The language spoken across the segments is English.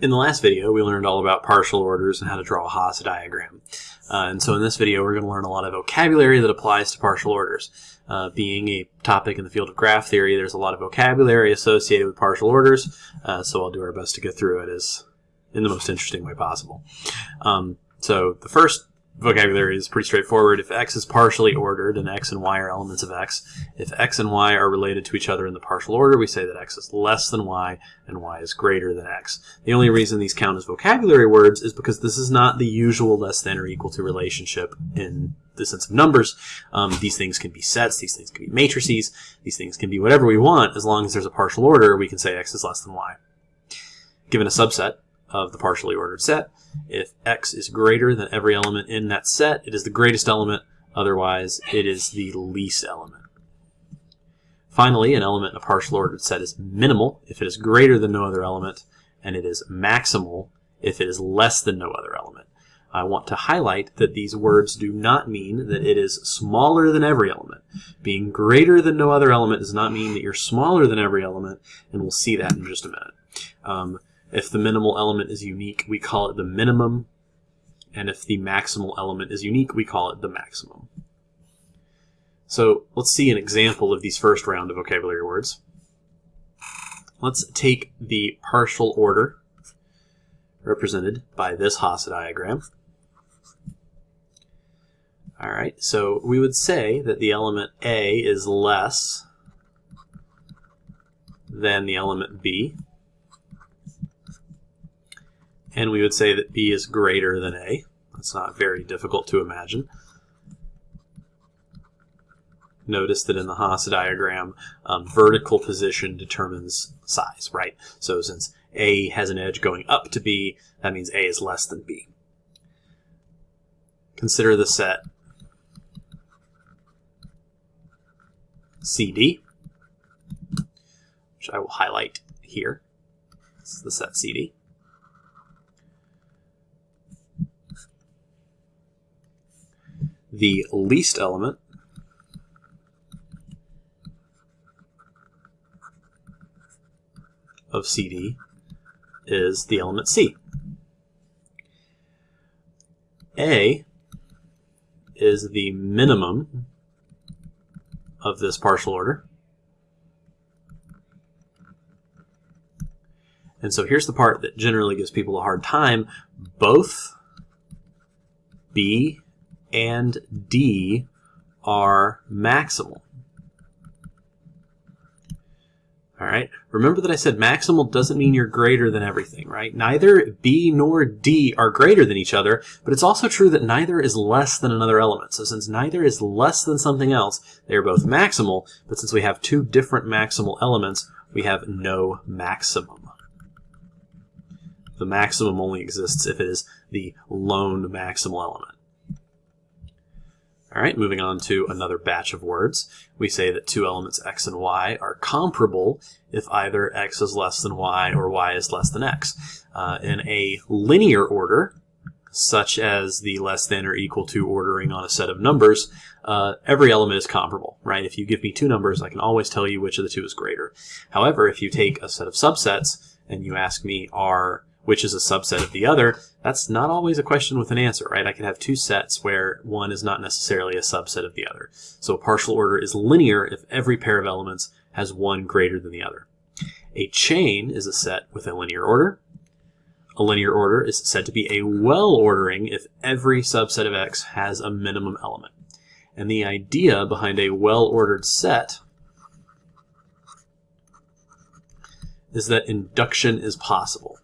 In the last video, we learned all about partial orders and how to draw a Hasse diagram. Uh, and so in this video, we're going to learn a lot of vocabulary that applies to partial orders. Uh, being a topic in the field of graph theory, there's a lot of vocabulary associated with partial orders, uh, so I'll do our best to get through it as in the most interesting way possible. Um, so the first vocabulary is pretty straightforward. If x is partially ordered, and x and y are elements of x, if x and y are related to each other in the partial order, we say that x is less than y and y is greater than x. The only reason these count as vocabulary words is because this is not the usual less than or equal to relationship in the sense of numbers. Um, these things can be sets, these things can be matrices, these things can be whatever we want. As long as there's a partial order, we can say x is less than y. Given a subset, of the partially ordered set. If x is greater than every element in that set, it is the greatest element. Otherwise, it is the least element. Finally, an element in a partial ordered set is minimal if it is greater than no other element, and it is maximal if it is less than no other element. I want to highlight that these words do not mean that it is smaller than every element. Being greater than no other element does not mean that you're smaller than every element, and we'll see that in just a minute. Um, if the minimal element is unique, we call it the minimum. And if the maximal element is unique, we call it the maximum. So let's see an example of these first round of vocabulary words. Let's take the partial order represented by this Hasse diagram. All right, so we would say that the element A is less than the element B and we would say that B is greater than A. That's not very difficult to imagine. Notice that in the Hasse diagram, um, vertical position determines size, right? So since A has an edge going up to B, that means A is less than B. Consider the set CD, which I will highlight here. This is the set CD. The least element of CD is the element C. A is the minimum of this partial order. And so here's the part that generally gives people a hard time. Both B and D are maximal. All right. Remember that I said maximal doesn't mean you're greater than everything, right? Neither B nor D are greater than each other, but it's also true that neither is less than another element. So since neither is less than something else, they are both maximal, but since we have two different maximal elements, we have no maximum. The maximum only exists if it is the lone maximal element. All right, moving on to another batch of words. We say that two elements x and y are comparable if either x is less than y or y is less than x. Uh, in a linear order, such as the less than or equal to ordering on a set of numbers, uh, every element is comparable, right? If you give me two numbers, I can always tell you which of the two is greater. However, if you take a set of subsets and you ask me, are which is a subset of the other, that's not always a question with an answer, right? I can have two sets where one is not necessarily a subset of the other. So a partial order is linear if every pair of elements has one greater than the other. A chain is a set with a linear order. A linear order is said to be a well ordering if every subset of X has a minimum element. And the idea behind a well ordered set is that induction is possible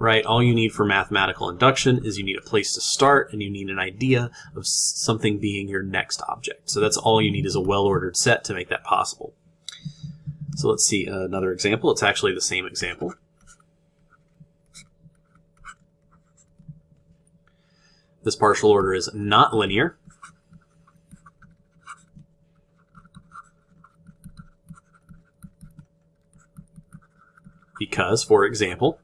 right? All you need for mathematical induction is you need a place to start and you need an idea of something being your next object. So that's all you need is a well-ordered set to make that possible. So let's see uh, another example. It's actually the same example. This partial order is not linear. Because, for example,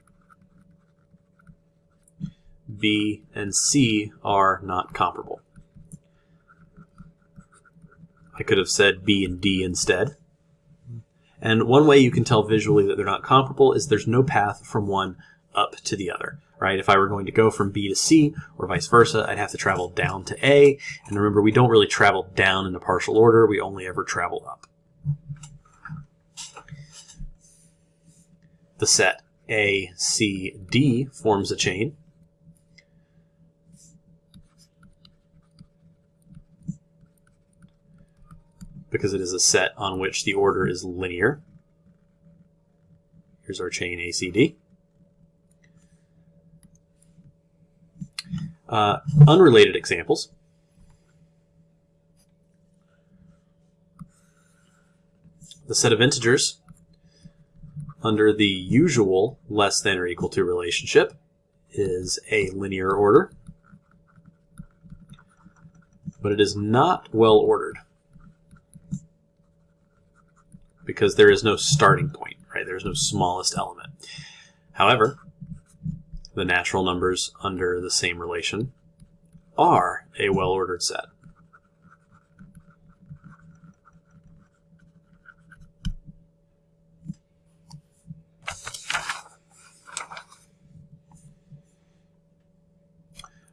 B, and C are not comparable. I could have said B and D instead. And one way you can tell visually that they're not comparable is there's no path from one up to the other, right? If I were going to go from B to C or vice versa, I'd have to travel down to A. And remember, we don't really travel down in the partial order. We only ever travel up. The set A, C, D forms a chain. Because it is a set on which the order is linear. Here's our chain ACD. Uh, unrelated examples. The set of integers under the usual less than or equal to relationship is a linear order, but it is not well ordered because there is no starting point, right? There's no smallest element. However, the natural numbers under the same relation are a well-ordered set.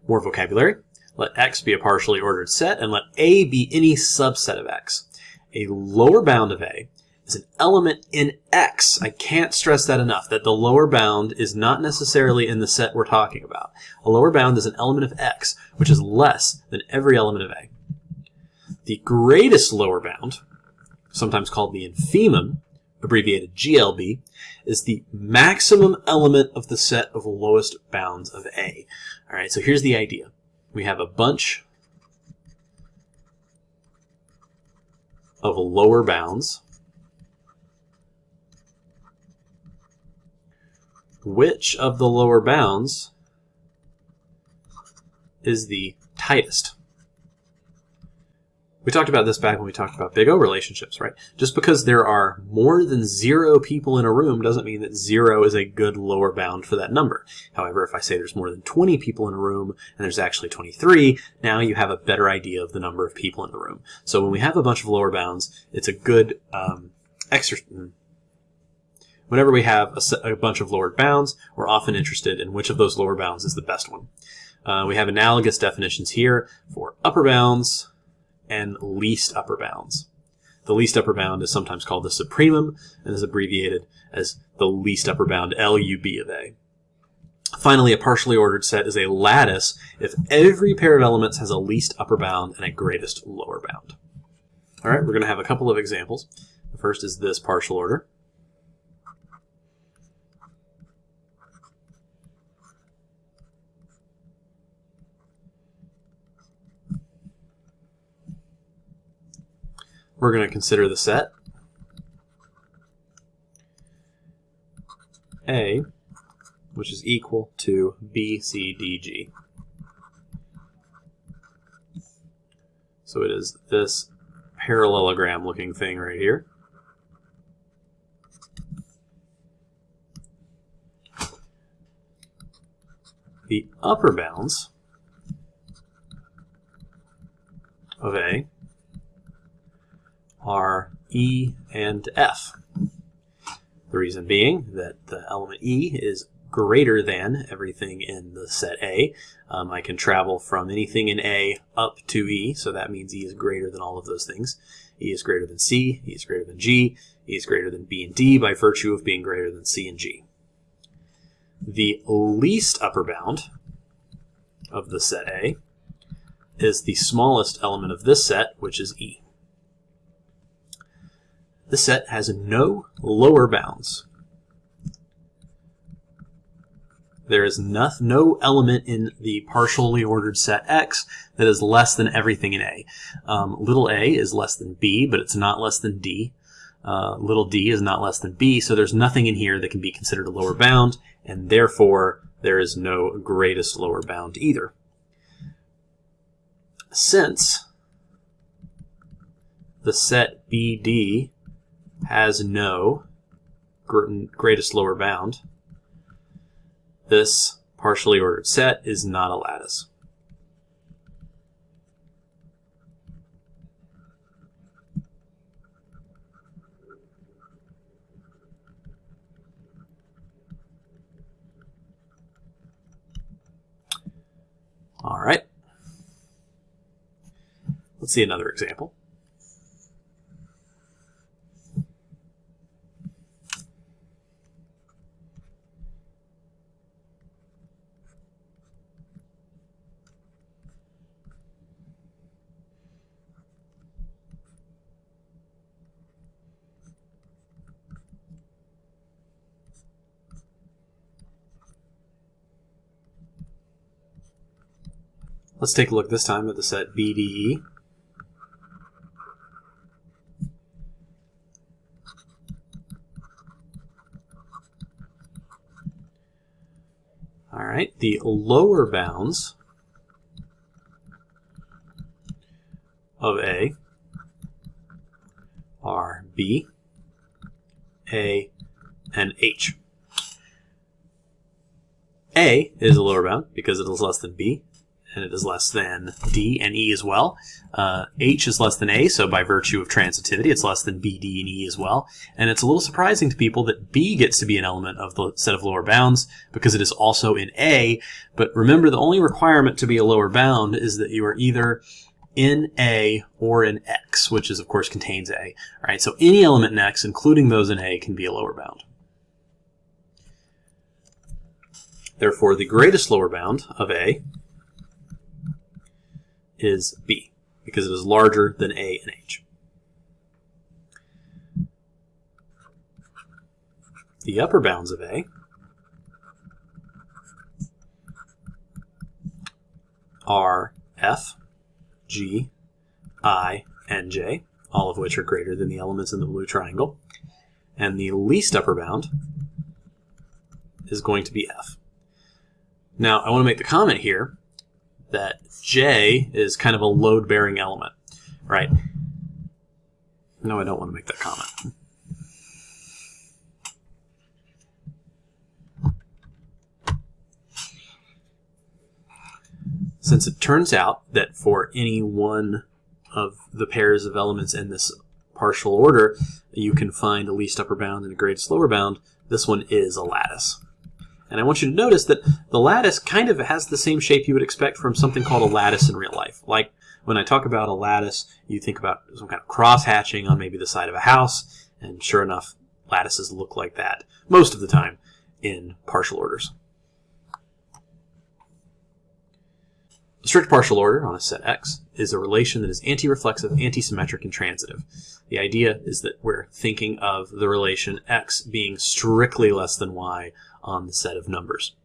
More vocabulary. Let x be a partially ordered set, and let a be any subset of x. A lower bound of a is an element in X. I can't stress that enough, that the lower bound is not necessarily in the set we're talking about. A lower bound is an element of X, which is less than every element of A. The greatest lower bound, sometimes called the infimum, abbreviated GLB, is the maximum element of the set of lowest bounds of A. All right, so here's the idea. We have a bunch of lower bounds which of the lower bounds is the tightest? We talked about this back when we talked about big O relationships, right? Just because there are more than zero people in a room doesn't mean that zero is a good lower bound for that number. However, if I say there's more than 20 people in a room and there's actually 23, now you have a better idea of the number of people in the room. So when we have a bunch of lower bounds, it's a good um, exercise Whenever we have a, a, bunch of lowered bounds, we're often interested in which of those lower bounds is the best one. Uh, we have analogous definitions here for upper bounds and least upper bounds. The least upper bound is sometimes called the supremum and is abbreviated as the least upper bound, LUB of A. Finally, a partially ordered set is a lattice if every pair of elements has a least upper bound and a greatest lower bound. All right, we're going to have a couple of examples. The first is this partial order. We're going to consider the set A, which is equal to B, C, D, G. So it is this parallelogram looking thing right here. The upper bounds of A are E and F. The reason being that the element E is greater than everything in the set A. Um, I can travel from anything in A up to E, so that means E is greater than all of those things. E is greater than C, E is greater than G, E is greater than B and D by virtue of being greater than C and G. The least upper bound of the set A is the smallest element of this set, which is E the set has no lower bounds. There is no, no element in the partially ordered set X that is less than everything in A. Um, little a is less than B, but it's not less than D. Uh, little d is not less than b, so there's nothing in here that can be considered a lower bound, and therefore there is no greatest lower bound either. Since the set BD has no greatest lower bound, this partially ordered set is not a lattice. All right. Let's see another example. Let's take a look this time at the set BDE. All right, the lower bounds of A are B, A, and H. A is a lower bound because it is less than B and it is less than D and E as well. Uh, H is less than A, so by virtue of transitivity, it's less than B, D, and E as well. And it's a little surprising to people that B gets to be an element of the set of lower bounds because it is also in A. But remember, the only requirement to be a lower bound is that you are either in A or in X, which is of course contains A. All right, so any element in X, including those in A, can be a lower bound. Therefore, the greatest lower bound of A is B, because it is larger than A and H. The upper bounds of A are F, G, I, and J, all of which are greater than the elements in the blue triangle. And the least upper bound is going to be F. Now, I want to make the comment here that J is kind of a load-bearing element, right? No, I don't want to make that comment. Since it turns out that for any one of the pairs of elements in this partial order, you can find a least upper bound and a greatest lower bound, this one is a lattice. And I want you to notice that the lattice kind of has the same shape you would expect from something called a lattice in real life. Like when I talk about a lattice, you think about some kind of cross hatching on maybe the side of a house, and sure enough, lattices look like that most of the time in partial orders. A strict partial order on a set X is a relation that is anti-reflexive, anti-symmetric, and transitive. The idea is that we're thinking of the relation X being strictly less than Y on the set of numbers.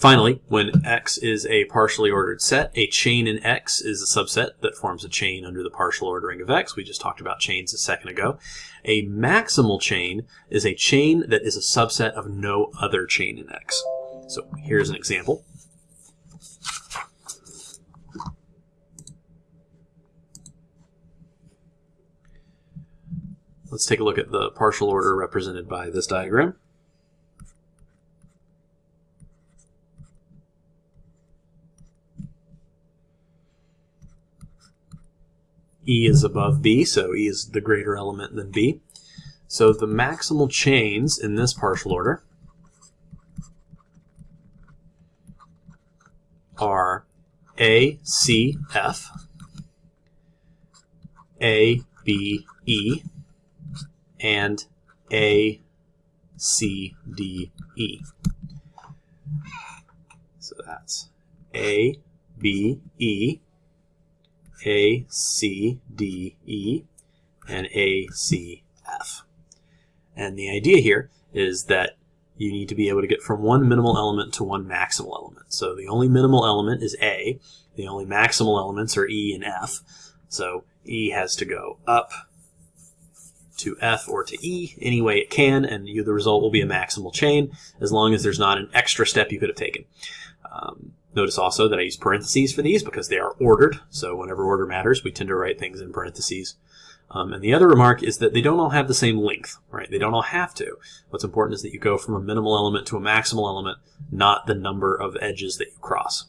Finally, when X is a partially ordered set, a chain in X is a subset that forms a chain under the partial ordering of X. We just talked about chains a second ago. A maximal chain is a chain that is a subset of no other chain in X. So here's an example. Let's take a look at the partial order represented by this diagram. E is above B, so E is the greater element than B. So the maximal chains in this partial order are A, C, F, A, B, E, and A, C, D, E. So that's A, B, E, A, C, D, E, and A, C, F. And the idea here is that you need to be able to get from one minimal element to one maximal element. So the only minimal element is A. The only maximal elements are E and F. So E has to go up to F or to E any way it can, and you, the result will be a maximal chain as long as there's not an extra step you could have taken. Um, notice also that I use parentheses for these because they are ordered, so whenever order matters, we tend to write things in parentheses. Um, and the other remark is that they don't all have the same length, right? They don't all have to. What's important is that you go from a minimal element to a maximal element, not the number of edges that you cross.